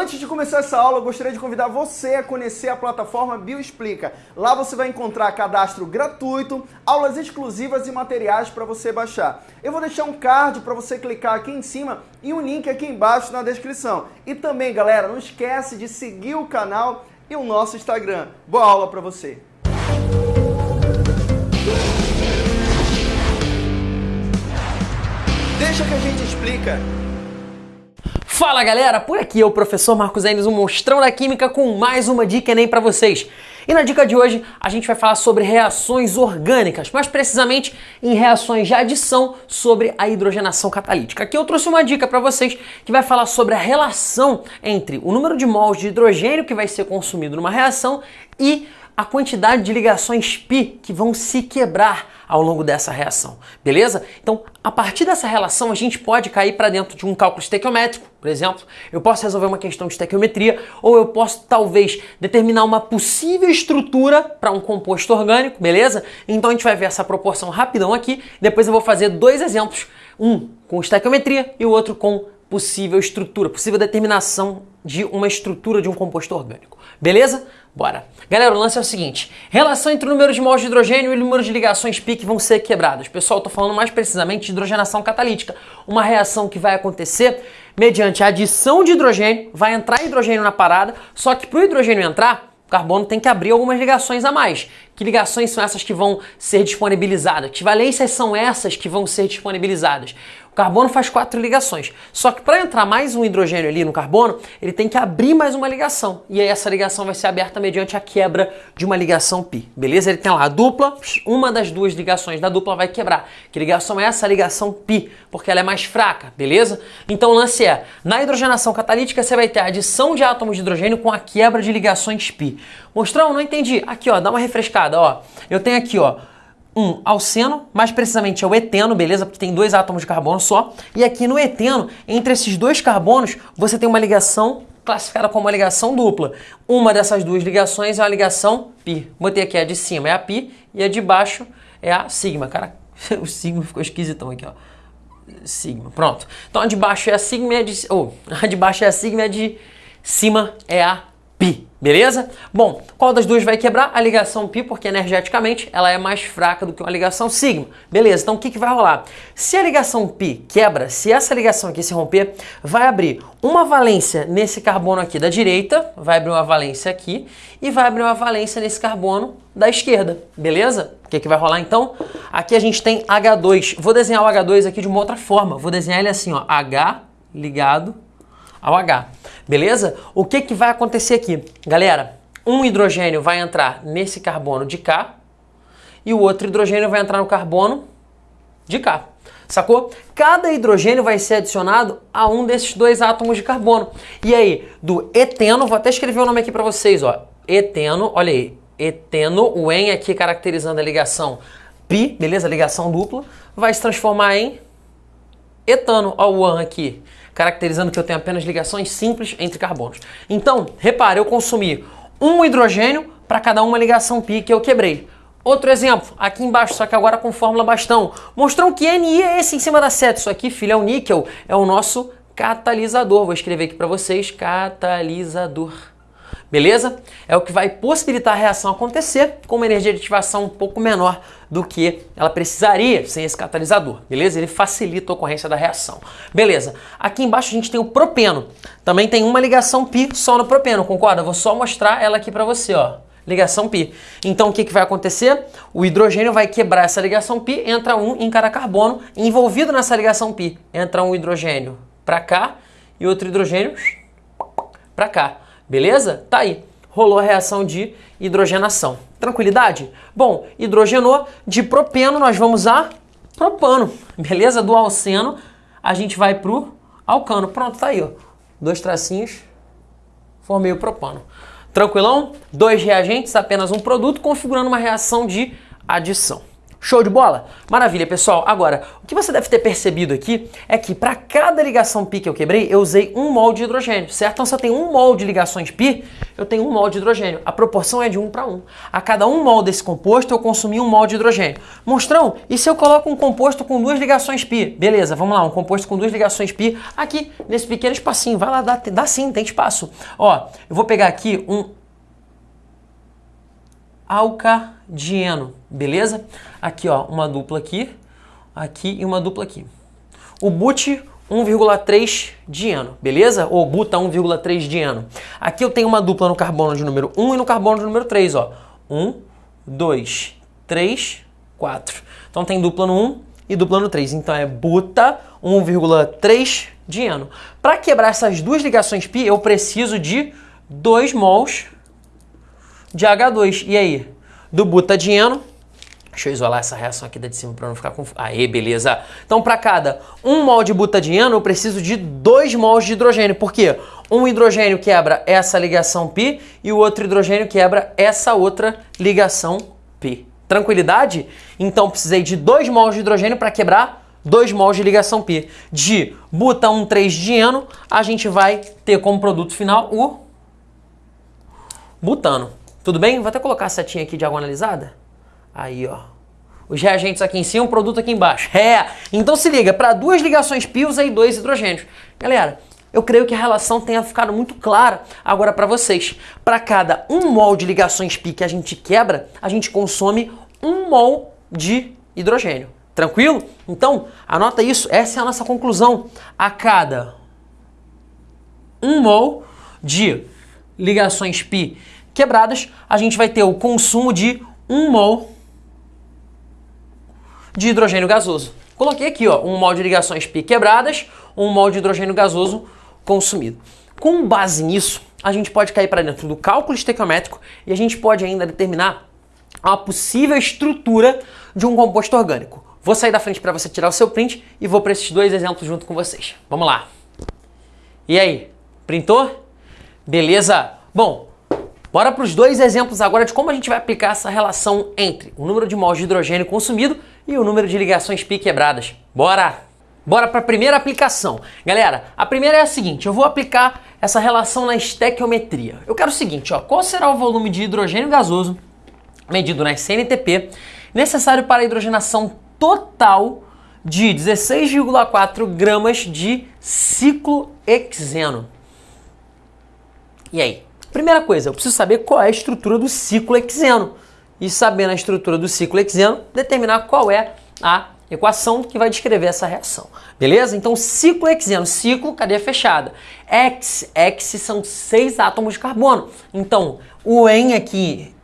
Antes de começar essa aula, eu gostaria de convidar você a conhecer a plataforma Bioexplica. Lá você vai encontrar cadastro gratuito, aulas exclusivas e materiais para você baixar. Eu vou deixar um card para você clicar aqui em cima e um link aqui embaixo na descrição. E também, galera, não esquece de seguir o canal e o nosso Instagram. Boa aula para você! Deixa que a gente explica. Fala galera, por aqui é o professor Marcos Enes, o monstrão da química com mais uma dica Enem para vocês. E na dica de hoje a gente vai falar sobre reações orgânicas, mais precisamente em reações de adição sobre a hidrogenação catalítica. Aqui eu trouxe uma dica para vocês que vai falar sobre a relação entre o número de mols de hidrogênio que vai ser consumido numa reação e a quantidade de ligações π que vão se quebrar ao longo dessa reação, beleza? Então, a partir dessa relação, a gente pode cair para dentro de um cálculo estequiométrico, por exemplo. Eu posso resolver uma questão de estequiometria ou eu posso, talvez, determinar uma possível estrutura para um composto orgânico, beleza? Então, a gente vai ver essa proporção rapidão aqui. Depois eu vou fazer dois exemplos, um com estequiometria e o outro com possível estrutura, possível determinação de uma estrutura de um composto orgânico. Beleza? Bora. Galera, o lance é o seguinte: relação entre o número de mols de hidrogênio e o número de ligações pi que vão ser quebradas. Pessoal, estou falando mais precisamente de hidrogenação catalítica, uma reação que vai acontecer mediante a adição de hidrogênio, vai entrar hidrogênio na parada, só que para o hidrogênio entrar, o carbono tem que abrir algumas ligações a mais. Que ligações são essas que vão ser disponibilizadas? Que valências são essas que vão ser disponibilizadas? Carbono faz quatro ligações. Só que para entrar mais um hidrogênio ali no carbono, ele tem que abrir mais uma ligação. E aí essa ligação vai ser aberta mediante a quebra de uma ligação pi. Beleza? Ele tem lá a dupla, uma das duas ligações da dupla vai quebrar. Que ligação é essa? A ligação pi, porque ela é mais fraca, beleza? Então o lance é, na hidrogenação catalítica você vai ter a adição de átomos de hidrogênio com a quebra de ligações pi. Mostrão, não entendi. Aqui, ó, dá uma refrescada, ó. Eu tenho aqui, ó, um alceno, mais precisamente é o eteno, beleza? Porque tem dois átomos de carbono só. E aqui no eteno, entre esses dois carbonos, você tem uma ligação classificada como uma ligação dupla. Uma dessas duas ligações é uma ligação pi. Botei aqui a de cima é a pi e a de baixo é a sigma. Cara, o sigma ficou esquisitão aqui, ó. Sigma, pronto. Então a de baixo é a sigma e a de... Oh, a de baixo é a sigma e a de cima é a pi. Beleza? Bom, qual das duas vai quebrar? A ligação π, porque energeticamente ela é mais fraca do que uma ligação sigma. Beleza, então o que, que vai rolar? Se a ligação π quebra, se essa ligação aqui se romper, vai abrir uma valência nesse carbono aqui da direita, vai abrir uma valência aqui, e vai abrir uma valência nesse carbono da esquerda. Beleza? O que, que vai rolar então? Aqui a gente tem H2. Vou desenhar o H2 aqui de uma outra forma. Vou desenhar ele assim, ó, H ligado ao H. Beleza? O que, que vai acontecer aqui? Galera, um hidrogênio vai entrar nesse carbono de cá e o outro hidrogênio vai entrar no carbono de cá. Sacou? Cada hidrogênio vai ser adicionado a um desses dois átomos de carbono. E aí, do eteno, vou até escrever o nome aqui para vocês, ó. Eteno, olha aí, eteno, o en aqui caracterizando a ligação pi, beleza? Ligação dupla, vai se transformar em etano, ó o an aqui caracterizando que eu tenho apenas ligações simples entre carbonos. Então, repare, eu consumi um hidrogênio para cada uma ligação pi que eu quebrei. Outro exemplo, aqui embaixo, só que agora com fórmula bastão. Mostrou que Ni é esse em cima da seta. Isso aqui, filho, é o níquel, é o nosso catalisador. Vou escrever aqui para vocês, catalisador. Beleza? É o que vai possibilitar a reação acontecer com uma energia de ativação um pouco menor do que ela precisaria sem esse catalisador. Beleza? Ele facilita a ocorrência da reação. Beleza. Aqui embaixo a gente tem o propeno. Também tem uma ligação pi só no propeno, concorda? vou só mostrar ela aqui para você, ó. Ligação pi. Então o que, que vai acontecer? O hidrogênio vai quebrar essa ligação pi, entra um em cada carbono envolvido nessa ligação pi. Entra um hidrogênio para cá e outro hidrogênio para cá. Beleza? Tá aí. Rolou a reação de hidrogenação. Tranquilidade? Bom, hidrogenou de propeno, nós vamos a propano. Beleza? Do alceno, a gente vai pro alcano. Pronto, tá aí, ó. Dois tracinhos, formei o propano. Tranquilão? Dois reagentes, apenas um produto, configurando uma reação de adição. Show de bola? Maravilha, pessoal. Agora, o que você deve ter percebido aqui é que para cada ligação pi que eu quebrei, eu usei um mol de hidrogênio, certo? Então, se eu tenho um mol de ligações pi, eu tenho um mol de hidrogênio. A proporção é de 1 para 1. A cada um mol desse composto, eu consumi um mol de hidrogênio. Monstrão, e se eu coloco um composto com duas ligações pi? Beleza, vamos lá, um composto com duas ligações pi aqui, nesse pequeno espacinho. Vai lá, dá, dá sim, tem espaço. Ó, eu vou pegar aqui um alcadieno, beleza? Aqui, ó, uma dupla aqui, aqui e uma dupla aqui. O but 1,3 dieno, beleza? Ou buta 1,3 dieno. Aqui eu tenho uma dupla no carbono de número 1 e no carbono de número 3, ó. 1, 2, 3, 4. Então tem dupla no 1 e dupla no 3. Então é buta 1,3 dieno. Para quebrar essas duas ligações pi, eu preciso de 2 mols de H2. E aí? Do butadieno, tá Deixa eu isolar essa reação aqui da de cima para não ficar confuso. Aí, beleza. Então, para cada um mol de butadieno, tá eu preciso de dois mols de hidrogênio. Por quê? Um hidrogênio quebra essa ligação pi e o outro hidrogênio quebra essa outra ligação pi. Tranquilidade? Então, precisei de dois mols de hidrogênio para quebrar dois mols de ligação pi. De buta tá 1,3-dieno, a gente vai ter como produto final o butano. Tudo bem? Vou até colocar a setinha aqui analisada. Aí, ó. Os reagentes aqui em cima, o produto aqui embaixo. É! Então se liga, para duas ligações pios aí dois hidrogênios. Galera, eu creio que a relação tenha ficado muito clara agora para vocês. Para cada um mol de ligações pi que a gente quebra, a gente consome um mol de hidrogênio. Tranquilo? Então, anota isso, essa é a nossa conclusão. A cada um mol de ligações pi quebradas, a gente vai ter o consumo de 1 mol de hidrogênio gasoso. Coloquei aqui, ó, 1 mol de ligações π quebradas, 1 mol de hidrogênio gasoso consumido. Com base nisso, a gente pode cair para dentro do cálculo estequiométrico e a gente pode ainda determinar a possível estrutura de um composto orgânico. Vou sair da frente para você tirar o seu print e vou para esses dois exemplos junto com vocês. Vamos lá. E aí, printou? Beleza? Bom, Bora para os dois exemplos agora de como a gente vai aplicar essa relação entre o número de mols de hidrogênio consumido e o número de ligações π quebradas. Bora! Bora para a primeira aplicação. Galera, a primeira é a seguinte, eu vou aplicar essa relação na estequiometria. Eu quero o seguinte, ó, qual será o volume de hidrogênio gasoso medido na CNTP necessário para a hidrogenação total de 16,4 gramas de ciclohexeno. E aí? Primeira coisa, eu preciso saber qual é a estrutura do ciclo hexeno. E sabendo a estrutura do ciclo hexeno, determinar qual é a equação que vai descrever essa reação. Beleza? Então, ciclo hexeno, ciclo, cadeia fechada. X, X são seis átomos de carbono. Então, o N aqui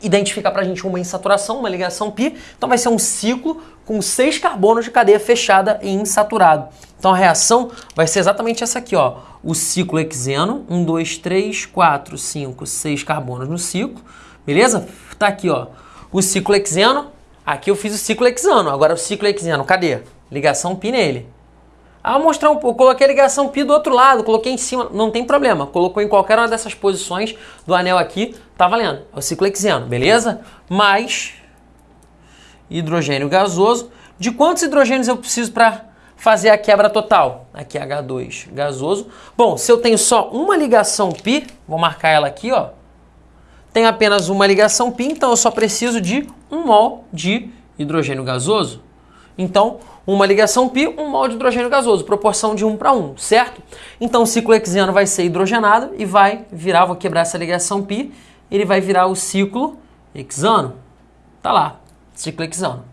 identifica pra gente uma insaturação, uma ligação pi. Então, vai ser um ciclo com seis carbonos de cadeia fechada e insaturado. Então, a reação vai ser exatamente essa aqui, ó o ciclo hexeno, 1, 2, 3, 4, 5, 6 carbonos no ciclo, beleza? Tá aqui, ó, o ciclo hexeno, aqui eu fiz o ciclo hexano, agora o ciclo hexeno, cadê? Ligação pi nele. Ah, mostrar um pouco, coloquei a ligação pi do outro lado, coloquei em cima, não tem problema, colocou em qualquer uma dessas posições do anel aqui, tá valendo, é o ciclo hexeno, beleza? Mais hidrogênio gasoso. De quantos hidrogênios eu preciso para fazer a quebra total? Aqui é H2 gasoso. Bom, se eu tenho só uma ligação pi, vou marcar ela aqui, ó. Tenho apenas uma ligação pi, então eu só preciso de um mol de hidrogênio gasoso. Então, uma ligação pi, um mol de hidrogênio gasoso, proporção de 1 para 1, certo? Então o ciclo hexeno vai ser hidrogenado e vai virar, vou quebrar essa ligação pi, ele vai virar o ciclo hexano. Tá lá, ciclo hexano.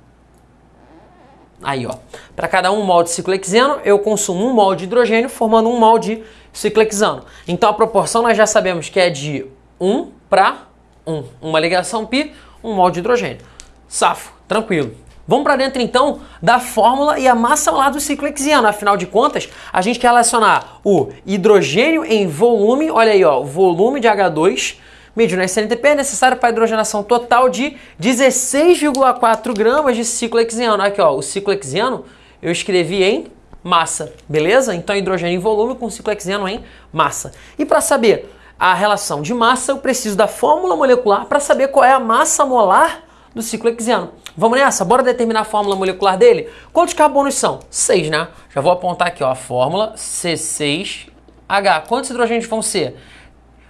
Aí, ó. Para cada um mol de ciclohexeno, eu consumo um mol de hidrogênio, formando um mol de ciclohexano. Então a proporção nós já sabemos que é de 1 para 1. Uma ligação π, um mol de hidrogênio. Safo, tranquilo. Vamos para dentro então da fórmula e a massa molar do ciclohexeno. Afinal de contas, a gente quer relacionar o hidrogênio em volume, olha aí, ó, volume de H2 medido na SNTP é necessário para a hidrogenação total de 16,4 gramas de ciclo hexeno. Aqui, ó, o ciclo hexeno eu escrevi em massa, beleza? Então, hidrogênio em volume com ciclo hexeno em massa. E para saber a relação de massa, eu preciso da fórmula molecular para saber qual é a massa molar do ciclo hexeno. Vamos nessa? Bora determinar a fórmula molecular dele? Quantos carbonos são? 6, né? Já vou apontar aqui ó, a fórmula C6H. Quantos hidrogênios vão ser?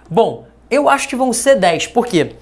Bom, eu acho que vão ser 10. Por quê?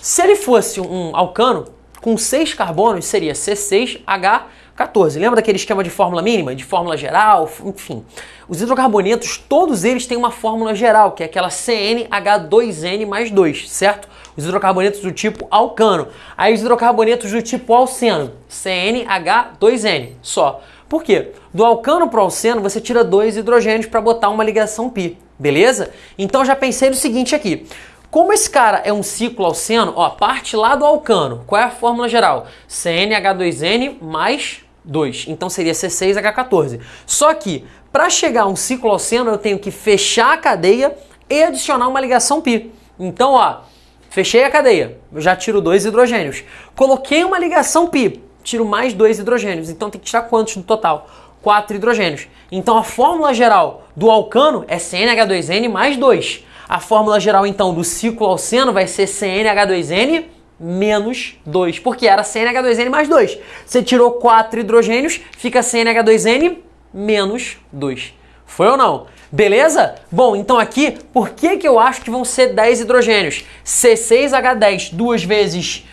Se ele fosse um alcano, com 6 carbonos seria C6H14. Lembra daquele esquema de fórmula mínima, de fórmula geral, enfim. Os hidrocarbonetos, todos eles têm uma fórmula geral, que é aquela CnH2n mais 2, certo? Os hidrocarbonetos do tipo alcano. Aí os hidrocarbonetos do tipo alceno, CnH2n, só. Por quê? Do alcano para o alceno você tira dois hidrogênios para botar uma ligação pi, beleza? Então já pensei no seguinte aqui. Como esse cara é um ciclo alceno, ó, parte lá do alcano. Qual é a fórmula geral? CnH2n mais 2. Então seria C6H14. Só que, para chegar a um ciclo alceno, eu tenho que fechar a cadeia e adicionar uma ligação pi. Então, ó, fechei a cadeia, eu já tiro dois hidrogênios. Coloquei uma ligação pi, tiro mais dois hidrogênios. Então tem que tirar quantos no total? Quatro hidrogênios. Então a fórmula geral do alcano é CnH2n mais 2. A fórmula geral, então, do ciclo alceno vai ser CnH2n menos 2, porque era CnH2n mais 2. Você tirou 4 hidrogênios, fica CnH2n menos 2. Foi ou não? Beleza? Bom, então aqui, por que, que eu acho que vão ser 10 hidrogênios? C6H10, duas vezes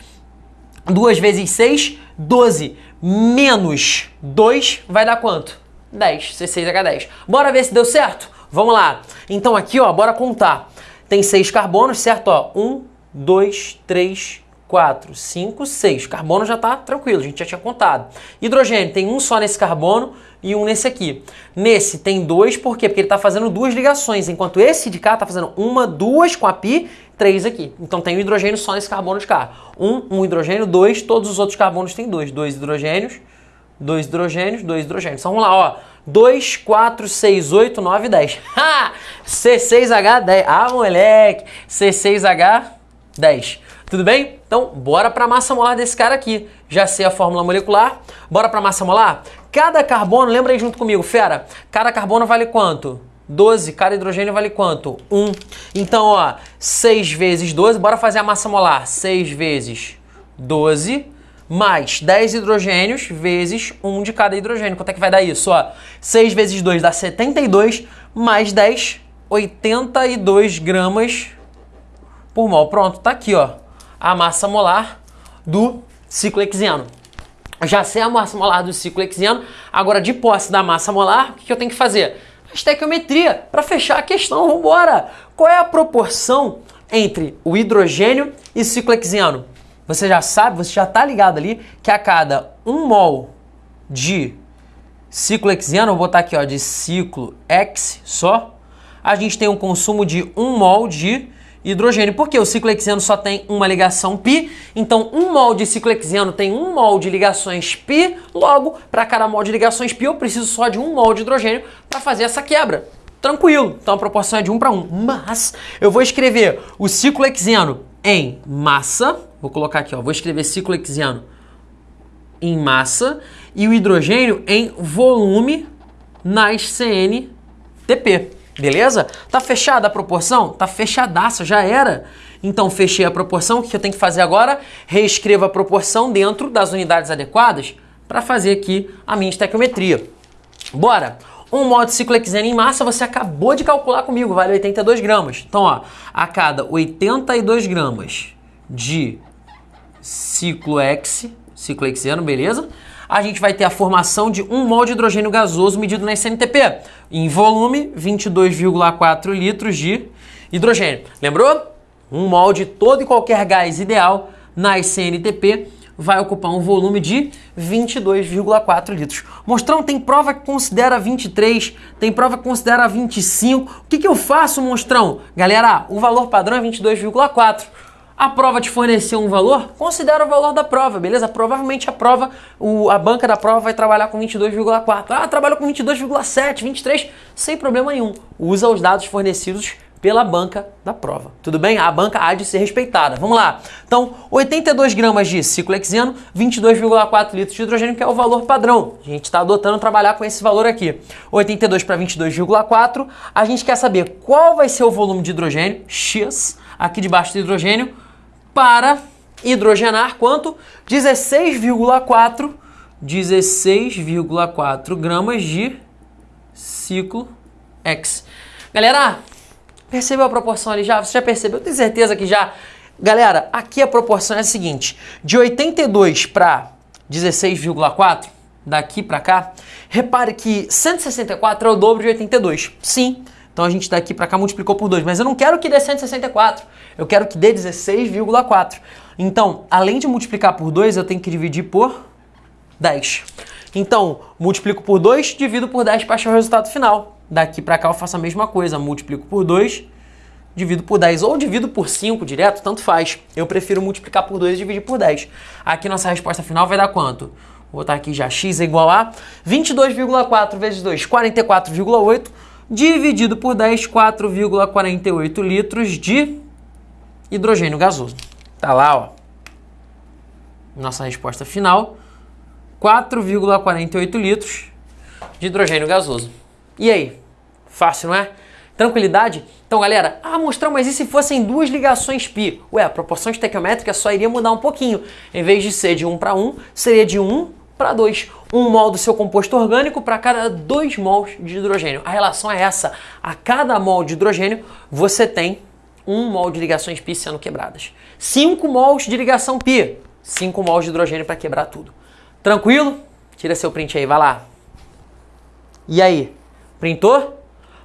2 vezes 6, 12, menos 2 vai dar quanto? 10, C6H10. Bora ver se deu certo? Vamos lá. Então aqui, ó, bora contar. Tem seis carbonos, certo? Ó, um, dois, três, quatro, cinco, seis. Carbono já tá tranquilo, a gente já tinha contado. Hidrogênio tem um só nesse carbono e um nesse aqui. Nesse tem dois, por quê? Porque ele está fazendo duas ligações, enquanto esse de cá está fazendo uma, duas com a pi, três aqui. Então tem um hidrogênio só nesse carbono de cá. Um, um hidrogênio, dois, todos os outros carbonos têm dois. Dois hidrogênios, dois hidrogênios, dois hidrogênios. Então vamos lá, ó. 2, 4, 6, 8, 9, 10. Ha! C6H10. Ah, moleque! C6H10. Tudo bem? Então, bora para a massa molar desse cara aqui. Já sei a fórmula molecular. Bora para a massa molar? Cada carbono, lembra aí junto comigo, fera? Cada carbono vale quanto? 12. Cada hidrogênio vale quanto? 1. Então, ó, 6 vezes 12. Bora fazer a massa molar. 6 vezes 12 mais 10 hidrogênios vezes 1 de cada hidrogênio. Quanto é que vai dar isso? Ó, 6 vezes 2 dá 72, mais 10, 82 gramas por mol. Pronto, tá aqui, ó, a massa molar do ciclo hexeno. Já sei a massa molar do ciclo hexeno, agora de posse da massa molar, o que eu tenho que fazer? A estequiometria, para fechar a questão, vamos embora! Qual é a proporção entre o hidrogênio e ciclo hexeno? você já sabe, você já está ligado ali que a cada 1 mol de ciclo hexeno, vou botar aqui ó, de ciclo X só, a gente tem um consumo de 1 mol de hidrogênio, porque o ciclo hexeno só tem uma ligação pi, então um mol de ciclo hexeno tem um mol de ligações pi, logo, para cada mol de ligações pi, eu preciso só de um mol de hidrogênio para fazer essa quebra. Tranquilo, então a proporção é de 1 para 1, mas eu vou escrever o ciclo hexeno em massa, vou colocar aqui, ó, vou escrever ciclo hexeno em massa e o hidrogênio em volume nas CNTP. Beleza? Tá fechada a proporção? Tá fechadaça, já era. Então fechei a proporção, o que eu tenho que fazer agora? Reescrevo a proporção dentro das unidades adequadas para fazer aqui a minha estequiometria. Bora! Um mol de ciclo hexeno em massa você acabou de calcular comigo, vale 82 gramas. Então, ó, a cada 82 gramas de ciclo X, ciclo hexeno, beleza? A gente vai ter a formação de um mol de hidrogênio gasoso medido na SNTP. Em volume, 22,4 litros de hidrogênio. Lembrou? Um mol de todo e qualquer gás ideal na SNTP vai ocupar um volume de 22,4 litros. Monstrão, tem prova que considera 23, tem prova que considera 25. O que, que eu faço, Monstrão? Galera, o valor padrão é 22,4. A prova te forneceu um valor? Considera o valor da prova, beleza? Provavelmente a prova, o, a banca da prova vai trabalhar com 22,4. Ah, trabalhou com 22,7, 23, sem problema nenhum. Usa os dados fornecidos pela banca da prova. Tudo bem? A banca há de ser respeitada. Vamos lá. Então, 82 gramas de ciclohexeno, 22,4 litros de hidrogênio, que é o valor padrão. A gente está adotando trabalhar com esse valor aqui. 82 para 22,4. A gente quer saber qual vai ser o volume de hidrogênio, X, aqui debaixo do hidrogênio, para hidrogenar quanto? 16,4 16,4 gramas de ciclo X. Galera, percebeu a proporção ali já? Você já percebeu? Eu tenho certeza que já. Galera, aqui a proporção é a seguinte: de 82 para 16,4, daqui para cá, repare que 164 é o dobro de 82. Sim. Então a gente daqui para cá multiplicou por 2, mas eu não quero que dê 164, eu quero que dê 16,4. Então, além de multiplicar por 2, eu tenho que dividir por 10. Então, multiplico por 2, divido por 10 para achar o resultado final. Daqui para cá eu faço a mesma coisa, multiplico por 2, divido por 10 ou divido por 5 direto, tanto faz. Eu prefiro multiplicar por 2 e dividir por 10. Aqui nossa resposta final vai dar quanto? Vou botar aqui já x é igual a 22,4 vezes 2, 44,8, dividido por 10, 4,48 litros de hidrogênio gasoso. Tá lá, ó. Nossa resposta final, 4,48 litros de hidrogênio gasoso. E aí? Fácil, não é? Tranquilidade? Então, galera, ah, mostrar, mas e se fossem duas ligações π? Ué, a proporção estequiométrica só iria mudar um pouquinho. Em vez de ser de 1 para 1, seria de 1 para 2. 1 mol do seu composto orgânico para cada 2 mols de hidrogênio. A relação é essa. A cada mol de hidrogênio, você tem 1 mol de ligações π sendo quebradas. 5 mols de ligação π. 5 mols de hidrogênio para quebrar tudo. Tranquilo? Tira seu print aí, vai lá. E aí? Printou?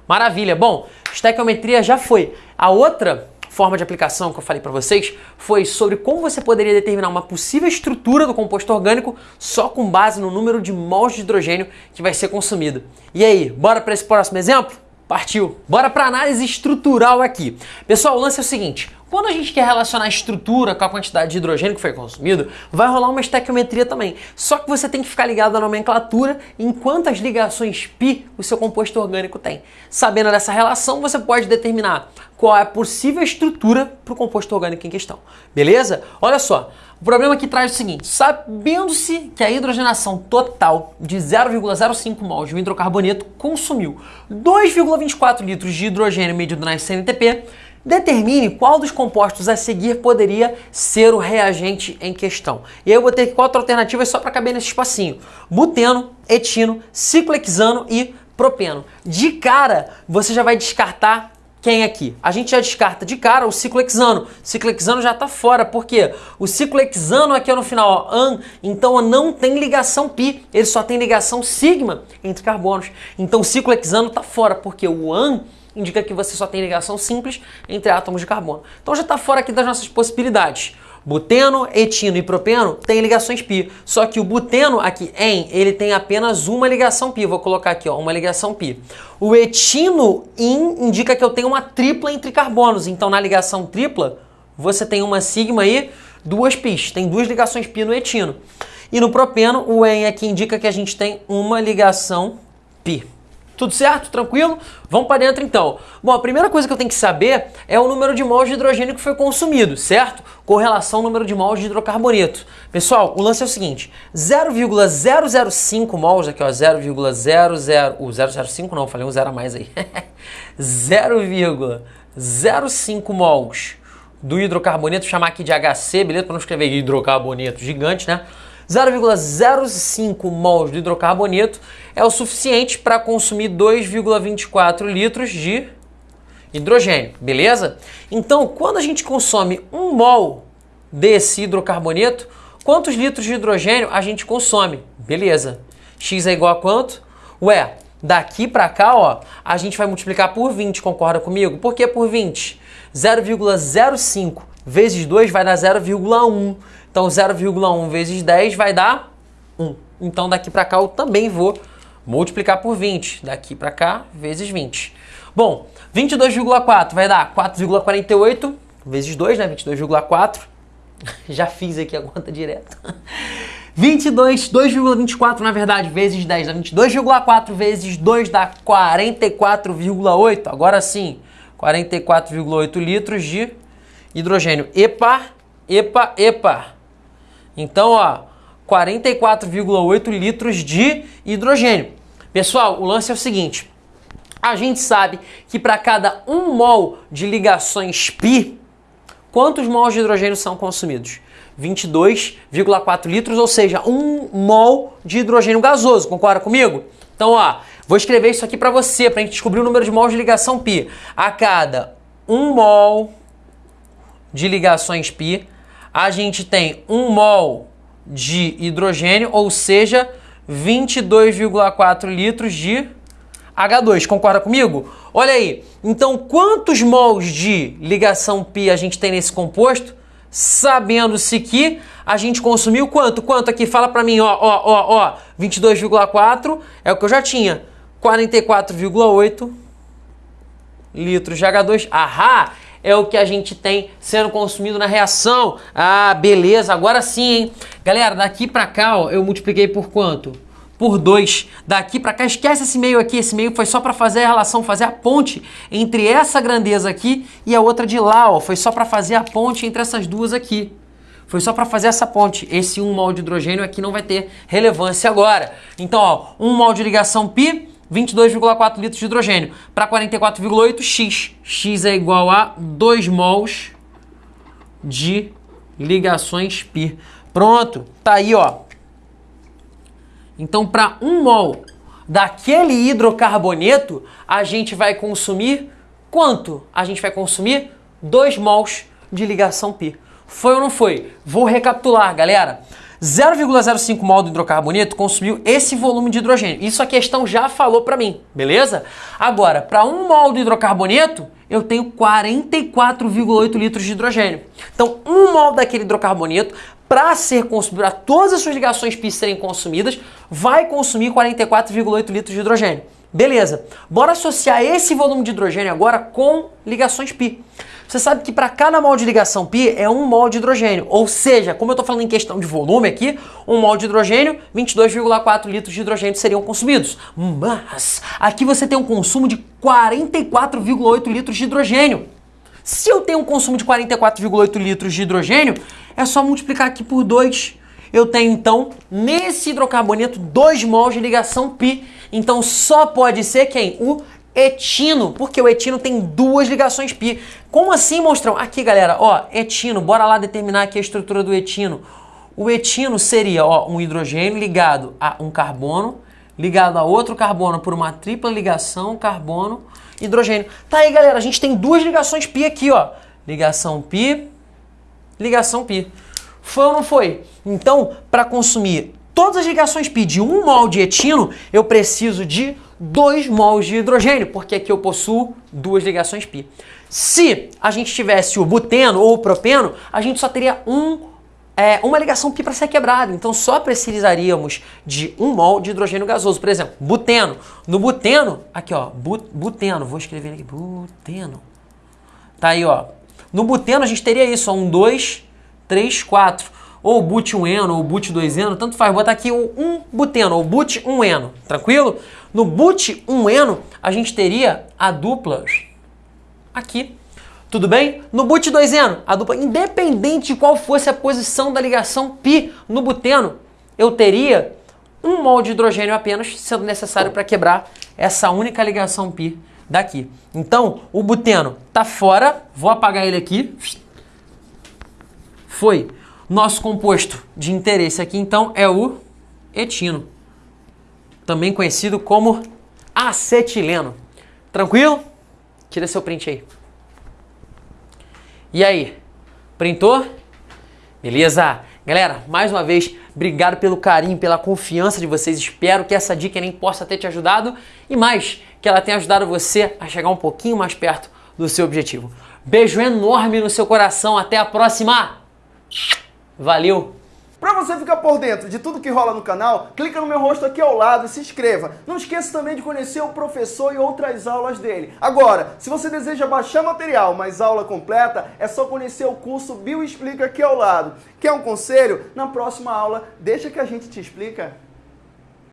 Maravilha. Bom, estequiometria já foi. A outra forma de aplicação que eu falei para vocês foi sobre como você poderia determinar uma possível estrutura do composto orgânico só com base no número de mols de hidrogênio que vai ser consumido. E aí, bora para esse próximo exemplo? Partiu! Bora para análise estrutural aqui. Pessoal, o lance é o seguinte: quando a gente quer relacionar a estrutura com a quantidade de hidrogênio que foi consumido, vai rolar uma estequiometria também. Só que você tem que ficar ligado à nomenclatura em quantas ligações π o seu composto orgânico tem. Sabendo dessa relação, você pode determinar qual é a possível estrutura para o composto orgânico em questão. Beleza? Olha só, o problema que traz o seguinte: sabendo-se que a hidrogenação total de 0,05 mol de um hidrocarboneto consumiu 2,24 litros de hidrogênio medido na SNTP, Determine qual dos compostos a seguir poderia ser o reagente em questão. E aí eu vou ter quatro alternativas só para caber nesse espacinho: buteno, etino, ciclohexano e propeno. De cara, você já vai descartar quem aqui? A gente já descarta de cara o ciclohexano. Ciclohexano já está fora, porque o ciclohexano aqui no final, ó, an, então não tem ligação pi, ele só tem ligação sigma entre carbonos. Então o ciclohexano está fora, porque o an indica que você só tem ligação simples entre átomos de carbono. Então já está fora aqui das nossas possibilidades. Buteno, etino e propeno têm ligações pi. Só que o buteno aqui em, ele tem apenas uma ligação pi. Vou colocar aqui, ó, uma ligação pi. O etino in indica que eu tenho uma tripla entre carbonos. Então na ligação tripla, você tem uma sigma e duas pis. Tem duas ligações pi no etino. E no propeno, o en aqui indica que a gente tem uma ligação pi. Tudo certo? Tranquilo? Vamos para dentro então. Bom, a primeira coisa que eu tenho que saber é o número de mols de hidrogênio que foi consumido, certo? Com relação ao número de mols de hidrocarboneto. Pessoal, o lance é o seguinte: 0,005 mols, aqui ó, 0,00. O 005 não, falei um zero a mais aí. 0,05 mols do hidrocarboneto, chamar aqui de HC, beleza? Para não escrever hidrocarboneto gigante, né? 0,05 mols de hidrocarboneto é o suficiente para consumir 2,24 litros de hidrogênio, beleza? Então, quando a gente consome 1 mol desse hidrocarboneto, quantos litros de hidrogênio a gente consome? Beleza. X é igual a quanto? Ué, daqui para cá, ó, a gente vai multiplicar por 20, concorda comigo? Por que por 20? 0,05 vezes 2 vai dar 0,1. Então 0,1 vezes 10 vai dar 1. Então daqui para cá eu também vou multiplicar por 20. Daqui para cá vezes 20. Bom, 22,4 vai dar 4,48 vezes 2, né? 22,4. Já fiz aqui a conta direta. 22, 2,24 na verdade, vezes 10 dá 22,4 vezes 2 dá 44,8. Agora sim, 44,8 litros de hidrogênio. Epa, epa, epa. Então, ó, 44,8 litros de hidrogênio. Pessoal, o lance é o seguinte. A gente sabe que para cada 1 mol de ligações pi, quantos mols de hidrogênio são consumidos? 22,4 litros, ou seja, 1 mol de hidrogênio gasoso. Concorda comigo? Então, ó, vou escrever isso aqui para você, para a gente descobrir o número de mols de ligação pi. A cada 1 mol de ligações pi, a gente tem 1 mol de hidrogênio, ou seja, 22,4 litros de H2. Concorda comigo? Olha aí. Então, quantos mols de ligação π a gente tem nesse composto? Sabendo-se que a gente consumiu quanto? Quanto aqui? Fala para mim, ó, ó, ó, ó. 22,4 é o que eu já tinha. 44,8 litros de H2. Ahá! É o que a gente tem sendo consumido na reação. Ah, beleza. Agora sim, hein? Galera, daqui para cá, ó, eu multipliquei por quanto? por 2. Daqui para cá, esquece esse meio aqui. Esse meio foi só para fazer a relação, fazer a ponte entre essa grandeza aqui e a outra de lá. Ó. Foi só para fazer a ponte entre essas duas aqui. Foi só para fazer essa ponte. Esse 1 mol de hidrogênio aqui não vai ter relevância agora. Então, ó, 1 mol de ligação π, 22,4 litros de hidrogênio. Para 44,8, x. x é igual a 2 mols de ligações π. Pronto, tá aí, ó. Então, para um mol daquele hidrocarboneto, a gente vai consumir quanto? A gente vai consumir 2 mols de ligação π. Foi ou não foi? Vou recapitular, galera. 0,05 mol do hidrocarboneto consumiu esse volume de hidrogênio. Isso a questão já falou para mim, beleza? Agora, para 1 mol do hidrocarboneto, eu tenho 44,8 litros de hidrogênio. Então, 1 mol daquele hidrocarboneto para ser consumido, para todas as suas ligações π serem consumidas, vai consumir 44,8 litros de hidrogênio. Beleza, bora associar esse volume de hidrogênio agora com ligações π. Você sabe que para cada mol de ligação π é um mol de hidrogênio, ou seja, como eu estou falando em questão de volume aqui, um mol de hidrogênio, 22,4 litros de hidrogênio seriam consumidos. Mas aqui você tem um consumo de 44,8 litros de hidrogênio. Se eu tenho um consumo de 44,8 litros de hidrogênio, é só multiplicar aqui por 2. Eu tenho então, nesse hidrocarboneto, 2 mols de ligação π. Então só pode ser quem? O etino, porque o etino tem duas ligações pi. Como assim, monstrão? Aqui, galera, ó, etino, bora lá determinar aqui a estrutura do etino. O etino seria, ó, um hidrogênio ligado a um carbono, ligado a outro carbono por uma tripla ligação carbono hidrogênio. Tá aí, galera, a gente tem duas ligações pi aqui, ó. Ligação pi, ligação pi. Foi ou não foi? Então, para consumir todas as ligações pi de um mol de etino, eu preciso de 2 mols de hidrogênio, porque aqui eu possuo duas ligações π. Se a gente tivesse o buteno ou o propeno, a gente só teria um é, uma ligação π para ser quebrada. Então só precisaríamos de um mol de hidrogênio gasoso. Por exemplo, buteno. No buteno, aqui ó, buteno, vou escrever aqui, buteno. Tá aí ó. No buteno a gente teria isso, ó, um, dois, três, quatro. Ou but 1-eno, ou but 2-eno, tanto faz. Botar aqui o 1 buteno, ou but 1-eno, tranquilo? No but 1-eno a gente teria a dupla aqui tudo bem? No but 2eno, a dupla, independente de qual fosse a posição da ligação π no buteno, eu teria um mol de hidrogênio apenas sendo necessário para quebrar essa única ligação π daqui. Então, o buteno está fora, vou apagar ele aqui. Foi. Nosso composto de interesse aqui, então, é o etino, também conhecido como acetileno. Tranquilo? Tira seu print aí. E aí, printou? Beleza? Galera, mais uma vez, obrigado pelo carinho, pela confiança de vocês. Espero que essa dica nem possa ter te ajudado e mais, que ela tenha ajudado você a chegar um pouquinho mais perto do seu objetivo. Beijo enorme no seu coração. Até a próxima. Valeu! Para você ficar por dentro de tudo que rola no canal, clica no meu rosto aqui ao lado e se inscreva. Não esqueça também de conhecer o professor e outras aulas dele. Agora, se você deseja baixar material, mas aula completa, é só conhecer o curso Bio Explica aqui ao lado. Quer um conselho? Na próxima aula, deixa que a gente te explica.